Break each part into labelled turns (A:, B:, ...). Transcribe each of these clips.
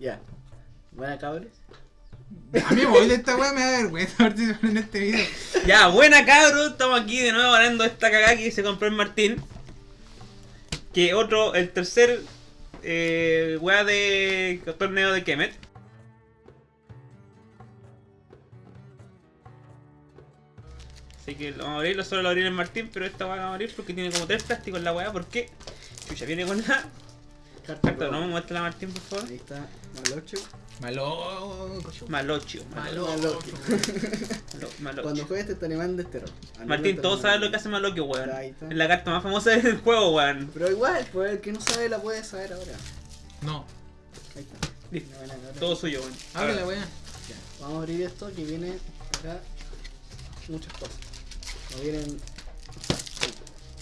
A: Ya. Buena cabres.
B: A mí me voy de esta weá, me da vergüenza participar en este video.
C: Ya, buena cabros, estamos aquí de nuevo ganando esta cagada que se compró el Martín. Que otro, el tercer eh, weá de torneo de Kemet. Así que lo vamos a abrir, solo lo abrir el Martín, pero esta weá vamos a abrir porque tiene como tres plásticos en la weá, porque Chucha viene con la
A: Carta.
C: carta,
A: pro.
C: ¿no? Muéstrala Martín, por favor.
A: Ahí está. Malocho.
B: Malo.
C: Malocho,
B: Malo.
A: Malocho.
C: malo- Malocho.
A: Cuando juegues te animando este terror.
C: Martín, todos saben lo que hace Malocho, weón. Es la carta más famosa del juego, weón.
A: Pero igual, pues el que no sabe la puede saber ahora.
B: No.
A: Ahí está.
C: Listo. Todo suyo, weón.
B: Abre la weá.
A: Ya, Vamos a abrir esto que viene acá muchas cosas. No vienen.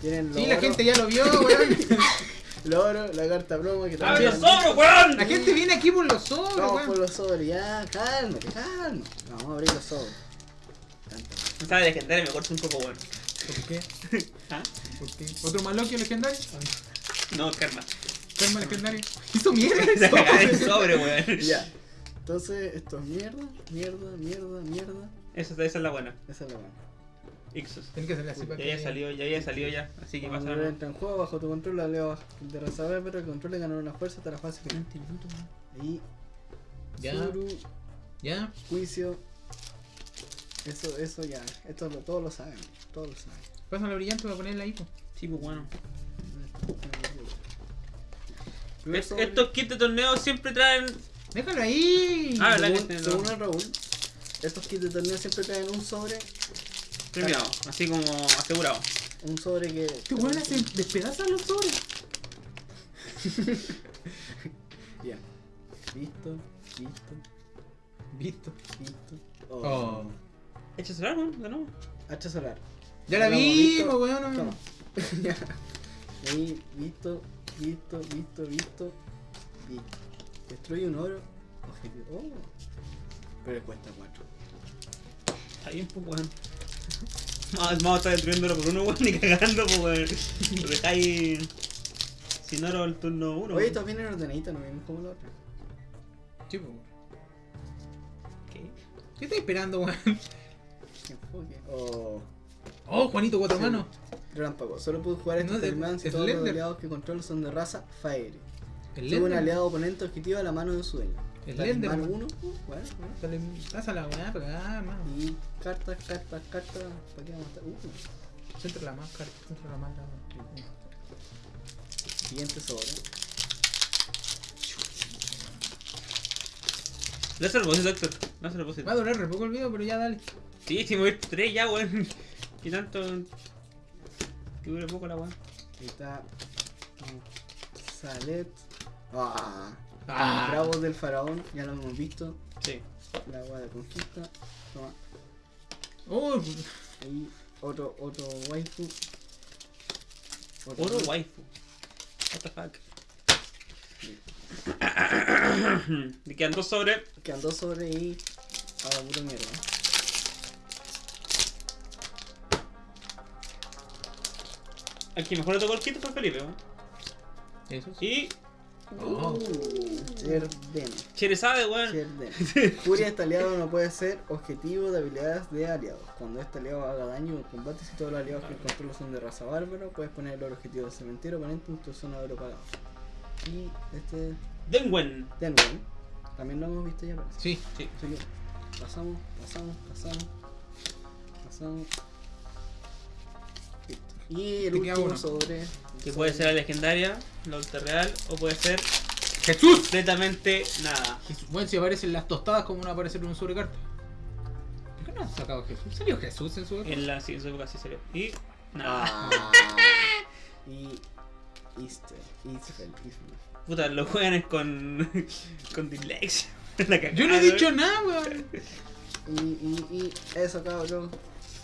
A: Vienen
B: Sí, la gente ya lo vio, weón.
A: Loro, la carta promo que
C: ¡Abre los
A: también.
C: sobros, weón!
B: La gente viene aquí por los sobres, weón.
A: por los sobres, ya, cálmate, calma. Vamos a abrir los sobres.
C: No sabe legendario, me corto un poco, weón.
B: ¿Por qué?
C: ¿Ah?
B: ¿Por qué? ¿Otro maloquio legendario?
C: No, karma.
B: Termo legendario. Hizo mierda
C: Se
B: eso.
C: caga el sobre, weón.
A: Ya. Entonces, esto es mierda, mierda, mierda, mierda.
C: Esa, esa es la buena.
A: Esa es la buena.
C: Ixos.
B: Tiene que salir así para
C: Ya
B: que.
C: ya salió, ya ya salió ya. Así que pasa
A: entra en juego, bajo tu control, la leo de raza pero el control le ganó una fuerza hasta la fase final. Ahí,
B: Ya. Ya.
A: juicio. Eso, eso ya. Esto lo, todos lo saben. Todos lo saben.
B: Pásame la brillante para ponerla ahí.
C: Sí, pues bueno. Es- estos kits de torneo siempre traen.
B: Déjalo ahí.
C: Ah, ¿verdad que
A: según, según el Raúl, estos kits de torneo siempre traen un sobre.
C: Premiado, así como asegurado.
A: Un sobre que.
B: Este weón hace despedazan los sobres.
A: Ya. Listo, listo,
B: Visto.
A: listo.
B: Oh.
C: Echa solar, weón, de nuevo.
A: Hacha solar.
B: Ya la vimos,
A: visto.
B: weón.
A: Toma. Ya. Ahí, listo, listo, listo, listo. Listo. Destruye un oro. Objetivo. Oh. Pero cuesta 4.
C: Está bien, pues weón. Vamos vamos a estar destruyéndolo por uno, weón, ni cagando, pues weón. Lo dejáis. Sin oro el turno 1.
A: Oye, estos vienen ordenaditos, no vienen como los otros.
B: Sí, weón.
C: ¿Qué?
B: ¿Qué estás esperando, weón?
A: Oh.
B: Oh, Juanito, cuatro
A: Sí.
B: manos.
A: Relámpago. Solo puedes jugar
B: No,
A: estos
B: de-
A: Talismán si
B: es
A: todos los aliados que controlas son de raza Fire. Sube un aliado oponente objetivo a la mano de su dueño.
B: El
A: Talismán
B: Lender.
A: 1. Uh, bueno, bueno.
B: Dale, Pasa la weá para acá, hermano.
A: Y cartas, cartas, cartas. ¿Para qué vamos a estar? Uh.
B: Centro la máscara, centro la máscara.
A: Siguiente sobre.
C: Lázaro el boss, doctor. Lázaro el boss.
B: Va a durar re poco el video, pero ya dale.
C: Sí, si mover 3 ya, weón. Y tanto. Que dure poco la weón.
A: Ahí está. Salet. Ah.
B: Ah.
A: Bravos del faraón. Ya lo hemos visto.
C: Sí.
A: La agua de conquista. Toma.
B: Oh,
A: Ahí otro, otro waifu. Otro waifu.
C: What the fuck. Me quedan dos sobre.
A: Quedan dos sobre y. A la puta mierda.
C: Aquí mejor le tocó el kit fue Felipe, weón.
B: eso sí.
C: Y.
B: Oh.
A: Cherden.
C: Cherezade, weón.
A: Cherden. Furia este aliado no puede ser objetivo de habilidades de aliados. Cuando este aliado haga daño en combate, si todos los aliados que controlas son de raza bárbaro, puedes poner el objetivo del cementerio oponente en tu zona de pagado. Y este
C: Denwen.
A: Denwen, también lo hemos visto ya parece.
B: Sí.
C: Sí.
A: Así que pasamos, pasamos, pasamos, pasamos. Y el último
B: uno.
A: sobre.
C: Que puede ser la legendaria, la ultra real, o puede ser
B: ¡Jesús!
C: completamente nada.
B: Jesús. Bueno, si aparecen las tostadas, ¿cómo no va a aparecer un sobrecarta? ¿Por qué no han sacado Jesús? ¿Salió Jesús en su
C: En la sí, en su época sí salió. Y. Nada.
A: Ah. y Easter, Easter, Easter.
C: Puta, lo juegan es con. con dislexia.
B: Yo no he dicho nada, weón.
A: Y, y, y eso cabrón.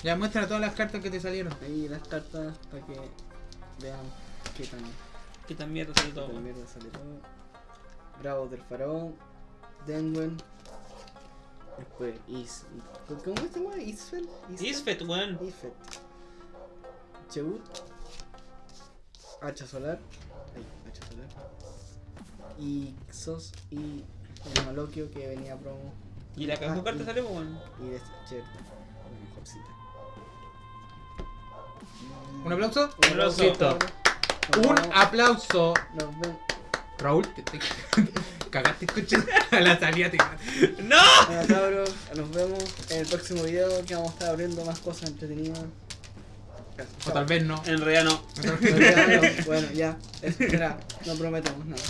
B: Ya muestra todas las cartas que te salieron.
A: Ahí las cartas para que vean qué tan,
C: Que tan mierda salió
A: qué
C: todo.
A: tan
C: weón.
A: mierda sale todo. Bravos del faraón. Denwen. Después Is. ¿Cómo se llama? Isfel.
C: Isfet, weón.
A: Isfet. Chebut. Hacha solar. Ahí, hacha solar. Ixos y el Malokio que venía promo.
C: Y la caja
A: Ah,
C: de cartas
A: y-
C: sale, bueno.
A: Y esta cierto, la mejorcita.
B: ¿Un aplauso?
C: Un aplauso.
B: Un
A: vemos-
B: aplauso. Raúl, te, te cagaste escuchando a la salida. Te...
C: ¡No!
A: Bueno, cabros, nos vemos en el próximo video que vamos a estar abriendo más cosas entretenidas.
B: O tal vez no.
C: En realidad no.
A: Bueno, bueno, ya, espera, no prometemos nada.